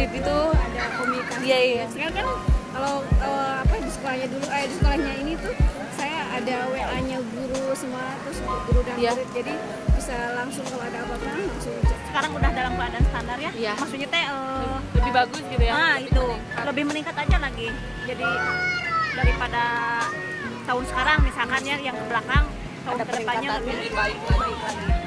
murid itu ada komunikasi. Iya iya. Sekarang kan kalau uh, apa di sekolahnya dulu, eh di sekolahnya ini tuh saya ada WA-nya guru semua terus guru dan yeah. murid jadi bisa langsung kalau ada apa-apa langsung. Sekarang udah dalam keadaan standar ya? Iya. Maksudnya teh uh, lebih bagus gitu ya? Ah lebih itu meningkat. lebih meningkat aja lagi. Jadi daripada tahun sekarang misalkan ya yang ke belakang tahun ke depannya lebih baik. lagi